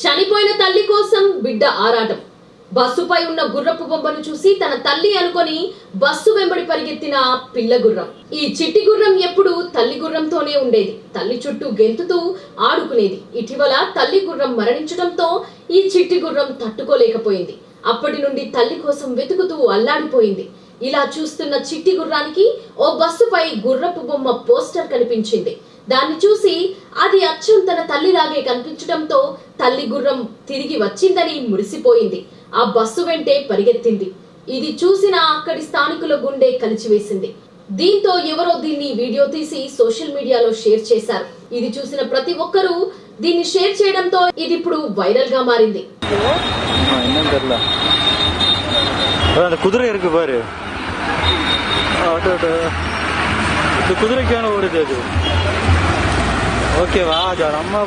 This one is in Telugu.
చనిపోయిన తల్లి కోసం బిడ్డ ఆరాటం. బస్సుపై ఉన్న గుర్రపు బొమ్మను చూసి తన తల్లి అనుకొని బస్సు వెంబడి పరిగెత్తిన పిల్ల గుర్రం. ఈ చిట్టి గుర్రం ఎప్పుడు తల్లి గుర్రంతోనే ఉండేది. తల్లి చుట్టూ గెంతుతూ ఆడుకునేది. ఇటీవల తల్లి గుర్రం మరణించడంతో ఈ చిట్టి గుర్రం తట్టుకోలేకపోయింది. అప్పటి నుండి తల్లి కోసం వెతుకుతూ అల్లాడిపోయింది. ఇలా చూస్తున్న చిట్టి గుర్రానికి ఓ బస్సుపై గుర్రపు బొమ్మ పోస్టర్ కనిపించింది. దాన్ని చూసి అది అచ్చం తన తల్లిలాగే కనిపించడంతో తల్లి గుర్రం తిరిగి వచ్చిందని మురిసిపోయింది ఆ బస్సు వెంటే పరిగెత్తింది ఇది చూసిన అక్కడి స్థానికుల గుండె కలిచివేసింది దీంతో ఎవరో దీన్ని వీడియో తీసి సోషల్ మీడియాలో షేర్ చేశారు ఇది చూసిన ప్రతి ఒక్కరూ దీన్ని షేర్ చేయడంతో ఇది ఇప్పుడు వైరల్ గా మారింది ஆ, என்னன்னு தெரியல அதான் அந்த குதிரை இருக்கு பாரு ஆட்டோ ஆட்டோ இந்த குதிரைக்கான ஓடுது அது ஓகேவா? அது ரொம்ப